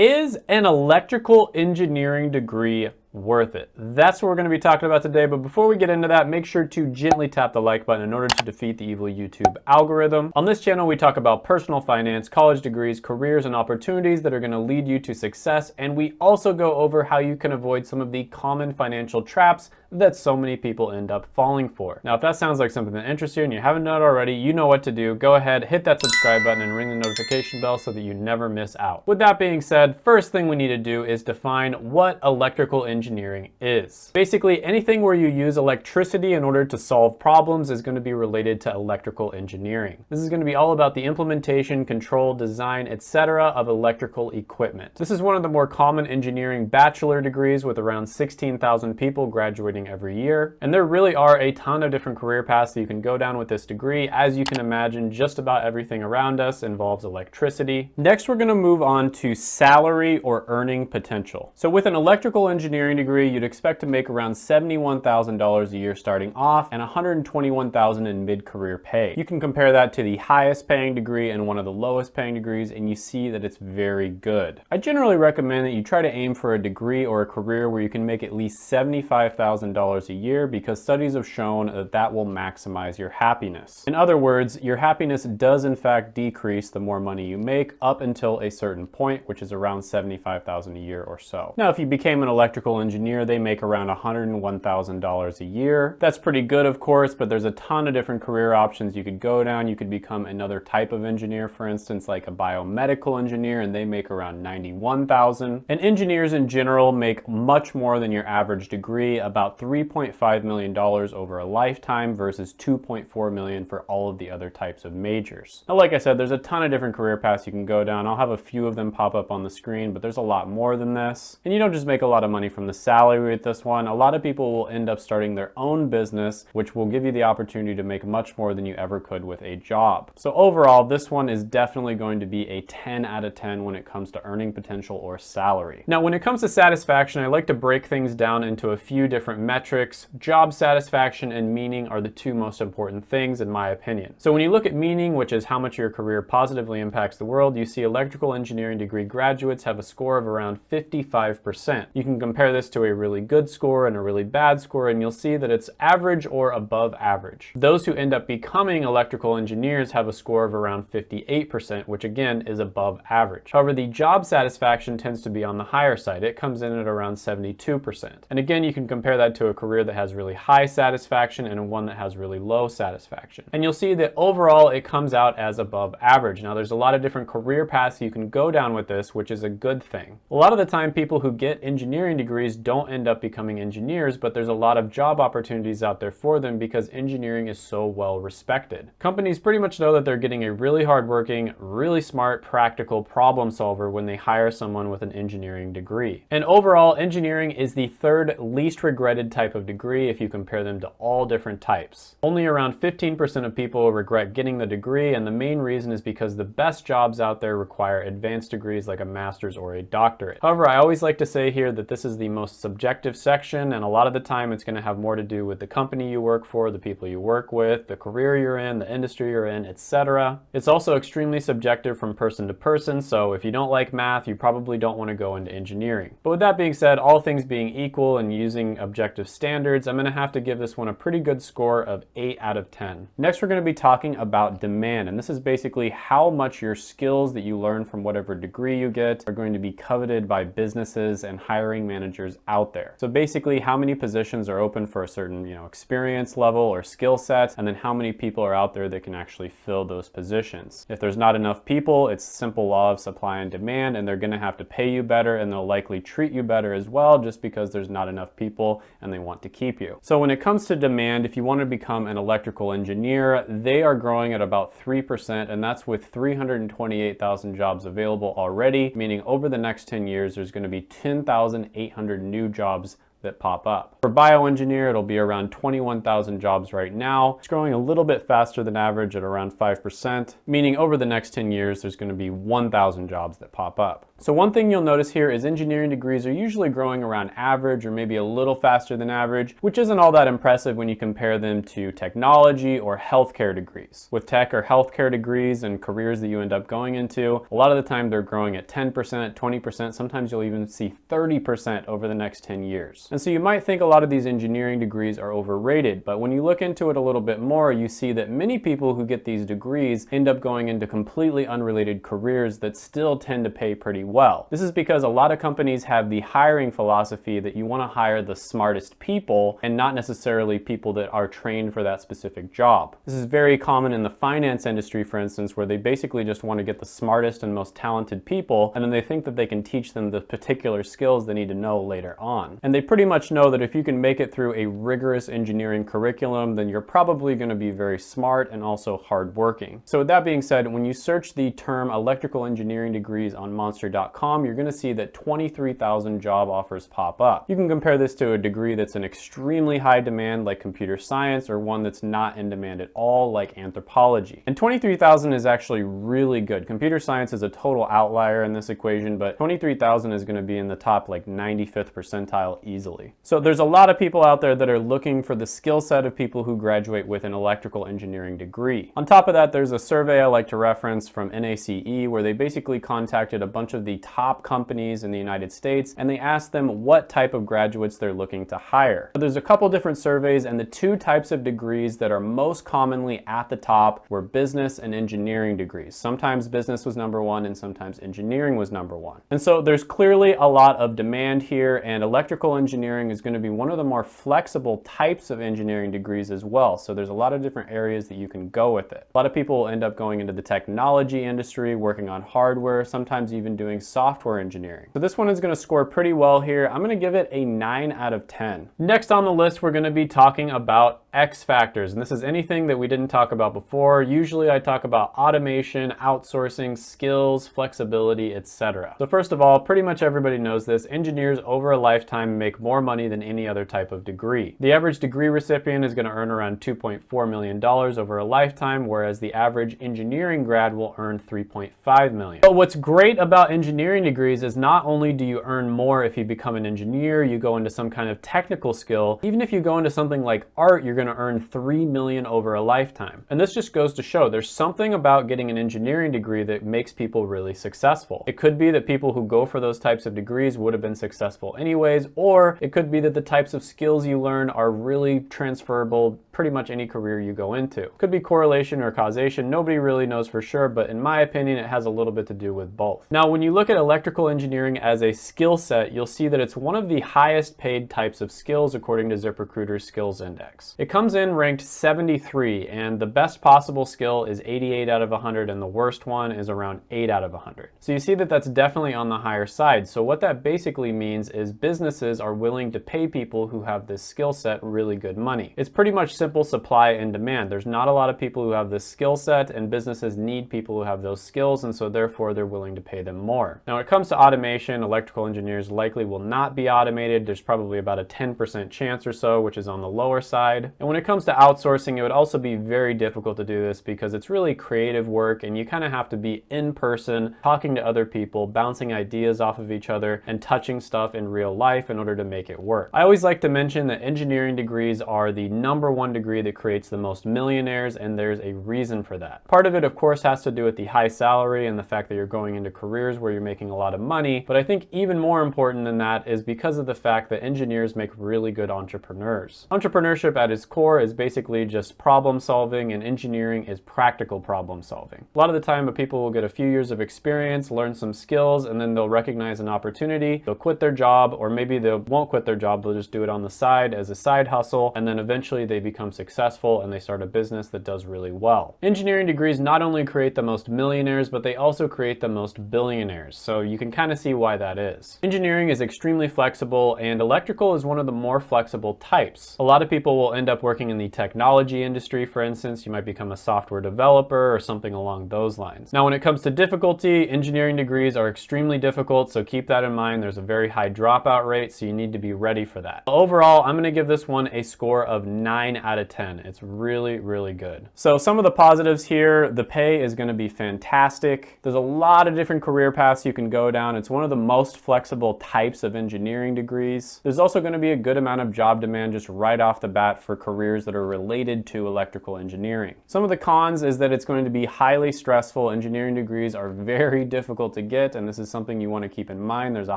Is an electrical engineering degree worth it. That's what we're going to be talking about today, but before we get into that, make sure to gently tap the like button in order to defeat the evil YouTube algorithm. On this channel, we talk about personal finance, college degrees, careers, and opportunities that are going to lead you to success, and we also go over how you can avoid some of the common financial traps that so many people end up falling for. Now, if that sounds like something that interests you and you haven't done it already, you know what to do. Go ahead, hit that subscribe button and ring the notification bell so that you never miss out. With that being said, first thing we need to do is define what electrical engineering is. Basically, anything where you use electricity in order to solve problems is going to be related to electrical engineering. This is going to be all about the implementation, control, design, etc. of electrical equipment. This is one of the more common engineering bachelor degrees with around 16,000 people graduating every year. And there really are a ton of different career paths that you can go down with this degree. As you can imagine, just about everything around us involves electricity. Next, we're gonna move on to salary or earning potential. So with an electrical engineering degree, you'd expect to make around $71,000 a year starting off and $121,000 in mid-career pay. You can compare that to the highest paying degree and one of the lowest paying degrees, and you see that it's very good. I generally recommend that you try to aim for a degree or a career where you can make at least 75,000 $1,000 a year because studies have shown that that will maximize your happiness. In other words, your happiness does in fact decrease the more money you make up until a certain point, which is around 75,000 a year or so. Now, if you became an electrical engineer, they make around $101,000 a year. That's pretty good, of course, but there's a ton of different career options you could go down. You could become another type of engineer, for instance, like a biomedical engineer, and they make around 91,000. And engineers in general make much more than your average degree, about $3.5 million over a lifetime versus 2.4 million for all of the other types of majors. Now, like I said, there's a ton of different career paths you can go down. I'll have a few of them pop up on the screen, but there's a lot more than this. And you don't just make a lot of money from the salary with this one. A lot of people will end up starting their own business, which will give you the opportunity to make much more than you ever could with a job. So overall, this one is definitely going to be a 10 out of 10 when it comes to earning potential or salary. Now, when it comes to satisfaction, I like to break things down into a few different metrics, job satisfaction and meaning are the two most important things in my opinion. So when you look at meaning, which is how much your career positively impacts the world, you see electrical engineering degree graduates have a score of around 55%. You can compare this to a really good score and a really bad score and you'll see that it's average or above average. Those who end up becoming electrical engineers have a score of around 58%, which again is above average. However, the job satisfaction tends to be on the higher side. It comes in at around 72%. And again, you can compare that to a career that has really high satisfaction and one that has really low satisfaction. And you'll see that overall it comes out as above average. Now there's a lot of different career paths you can go down with this, which is a good thing. A lot of the time people who get engineering degrees don't end up becoming engineers, but there's a lot of job opportunities out there for them because engineering is so well respected. Companies pretty much know that they're getting a really hardworking, really smart, practical problem solver when they hire someone with an engineering degree. And overall, engineering is the third least regretted type of degree if you compare them to all different types. Only around 15% of people regret getting the degree and the main reason is because the best jobs out there require advanced degrees like a master's or a doctorate. However, I always like to say here that this is the most subjective section and a lot of the time it's going to have more to do with the company you work for, the people you work with, the career you're in, the industry you're in, etc. It's also extremely subjective from person to person, so if you don't like math, you probably don't want to go into engineering. But with that being said, all things being equal and using objective standards, I'm going to have to give this one a pretty good score of 8 out of 10. Next, we're going to be talking about demand, and this is basically how much your skills that you learn from whatever degree you get are going to be coveted by businesses and hiring managers out there. So basically, how many positions are open for a certain you know, experience level or skill set, and then how many people are out there that can actually fill those positions. If there's not enough people, it's simple law of supply and demand, and they're going to have to pay you better, and they'll likely treat you better as well, just because there's not enough people and they want to keep you. So when it comes to demand, if you want to become an electrical engineer, they are growing at about 3%, and that's with 328,000 jobs available already, meaning over the next 10 years, there's going to be 10,800 new jobs that pop up. For bioengineer, it'll be around 21,000 jobs right now. It's growing a little bit faster than average at around 5%, meaning over the next 10 years, there's gonna be 1,000 jobs that pop up. So one thing you'll notice here is engineering degrees are usually growing around average or maybe a little faster than average, which isn't all that impressive when you compare them to technology or healthcare degrees. With tech or healthcare degrees and careers that you end up going into, a lot of the time they're growing at 10%, 20%, sometimes you'll even see 30% over the next 10 years. And so you might think a lot of these engineering degrees are overrated, but when you look into it a little bit more, you see that many people who get these degrees end up going into completely unrelated careers that still tend to pay pretty well. This is because a lot of companies have the hiring philosophy that you want to hire the smartest people and not necessarily people that are trained for that specific job. This is very common in the finance industry, for instance, where they basically just want to get the smartest and most talented people, and then they think that they can teach them the particular skills they need to know later on. And they pretty much know that if you can make it through a rigorous engineering curriculum, then you're probably going to be very smart and also hardworking. So with that being said, when you search the term electrical engineering degrees on monster.com, you're going to see that 23,000 job offers pop up. You can compare this to a degree that's in extremely high demand like computer science or one that's not in demand at all like anthropology. And 23,000 is actually really good. Computer science is a total outlier in this equation, but 23,000 is going to be in the top like 95th percentile easily. So there's a lot of people out there that are looking for the skill set of people who graduate with an electrical engineering degree. On top of that, there's a survey I like to reference from NACE where they basically contacted a bunch of the top companies in the United States and they asked them what type of graduates they're looking to hire. So there's a couple different surveys and the two types of degrees that are most commonly at the top were business and engineering degrees. Sometimes business was number one and sometimes engineering was number one. And so there's clearly a lot of demand here and electrical engineering is going to be one of the more flexible types of engineering degrees as well. So there's a lot of different areas that you can go with it. A lot of people will end up going into the technology industry, working on hardware, sometimes even doing software engineering. So this one is going to score pretty well here. I'm going to give it a 9 out of 10. Next on the list, we're going to be talking about X factors. And this is anything that we didn't talk about before. Usually I talk about automation, outsourcing, skills, flexibility, etc. So first of all, pretty much everybody knows this. Engineers over a lifetime make more money than any other type of degree. The average degree recipient is going to earn around $2.4 million over a lifetime, whereas the average engineering grad will earn 3.5 million. But what's great about engineering degrees is not only do you earn more if you become an engineer, you go into some kind of technical skill, even if you go into something like art, you're going to earn 3 million over a lifetime. And this just goes to show there's something about getting an engineering degree that makes people really successful. It could be that people who go for those types of degrees would have been successful anyways, or it could be that the types of skills you learn are really transferable pretty much any career you go into. Could be correlation or causation, nobody really knows for sure, but in my opinion, it has a little bit to do with both. Now, when you look at electrical engineering as a skill set, you'll see that it's one of the highest paid types of skills according to ZipRecruiter's Skills Index. It comes in ranked 73, and the best possible skill is 88 out of 100, and the worst one is around 8 out of 100. So you see that that's definitely on the higher side. So what that basically means is businesses are willing to pay people who have this skill set really good money. It's pretty much simple supply and demand. There's not a lot of people who have this skill set, and businesses need people who have those skills, and so therefore they're willing to pay them more. Now, when it comes to automation, electrical engineers likely will not be automated. There's probably about a 10% chance or so, which is on the lower side. And when it comes to outsourcing, it would also be very difficult to do this because it's really creative work and you kind of have to be in person, talking to other people, bouncing ideas off of each other, and touching stuff in real life in order to make it work. I always like to mention that engineering degrees are the number one degree that creates the most millionaires, and there's a reason for that. Part of it, of course, has to do with the high salary and the fact that you're going into careers where you're making a lot of money, but I think even more important than that is because of the fact that engineers make really good entrepreneurs. Entrepreneurship at its core is basically just problem solving and engineering is practical problem solving. A lot of the time people will get a few years of experience, learn some skills, and then they'll recognize an opportunity, they'll quit their job, or maybe they won't quit their job, they'll just do it on the side as a side hustle, and then eventually they become successful and they start a business that does really well. Engineering degrees not only create the most millionaires, but they also create the most billionaires, so you can kind of see why that is. Engineering is extremely flexible, and electrical is one of the more flexible types. A lot of people will end up up working in the technology industry, for instance, you might become a software developer or something along those lines. Now, when it comes to difficulty, engineering degrees are extremely difficult, so keep that in mind. There's a very high dropout rate, so you need to be ready for that. Overall, I'm gonna give this one a score of nine out of 10. It's really, really good. So some of the positives here, the pay is gonna be fantastic. There's a lot of different career paths you can go down. It's one of the most flexible types of engineering degrees. There's also gonna be a good amount of job demand just right off the bat for careers that are related to electrical engineering. Some of the cons is that it's going to be highly stressful. Engineering degrees are very difficult to get, and this is something you wanna keep in mind. There's a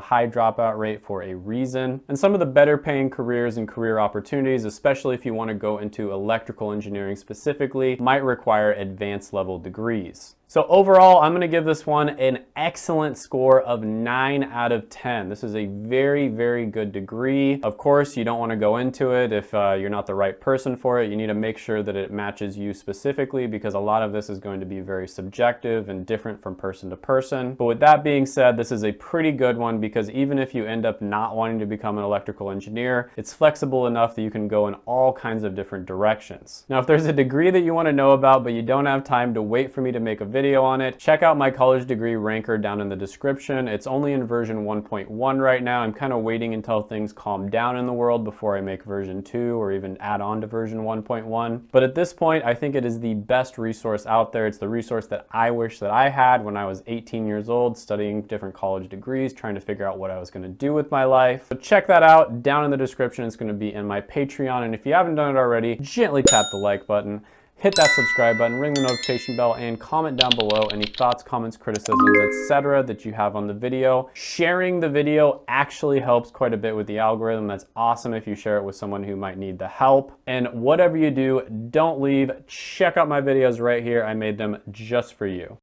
high dropout rate for a reason. And some of the better paying careers and career opportunities, especially if you wanna go into electrical engineering specifically, might require advanced level degrees. So overall, I'm gonna give this one an excellent score of nine out of 10. This is a very, very good degree. Of course, you don't wanna go into it if uh, you're not the right person for it. You need to make sure that it matches you specifically because a lot of this is going to be very subjective and different from person to person. But with that being said, this is a pretty good one because even if you end up not wanting to become an electrical engineer, it's flexible enough that you can go in all kinds of different directions. Now, if there's a degree that you wanna know about, but you don't have time to wait for me to make a video video on it. Check out my college degree ranker down in the description. It's only in version 1.1 right now. I'm kind of waiting until things calm down in the world before I make version 2 or even add on to version 1.1. But at this point, I think it is the best resource out there. It's the resource that I wish that I had when I was 18 years old, studying different college degrees, trying to figure out what I was gonna do with my life. So check that out down in the description. It's gonna be in my Patreon. And if you haven't done it already, gently tap the like button hit that subscribe button, ring the notification bell, and comment down below any thoughts, comments, criticisms, etc. that you have on the video. Sharing the video actually helps quite a bit with the algorithm. That's awesome if you share it with someone who might need the help. And whatever you do, don't leave. Check out my videos right here. I made them just for you.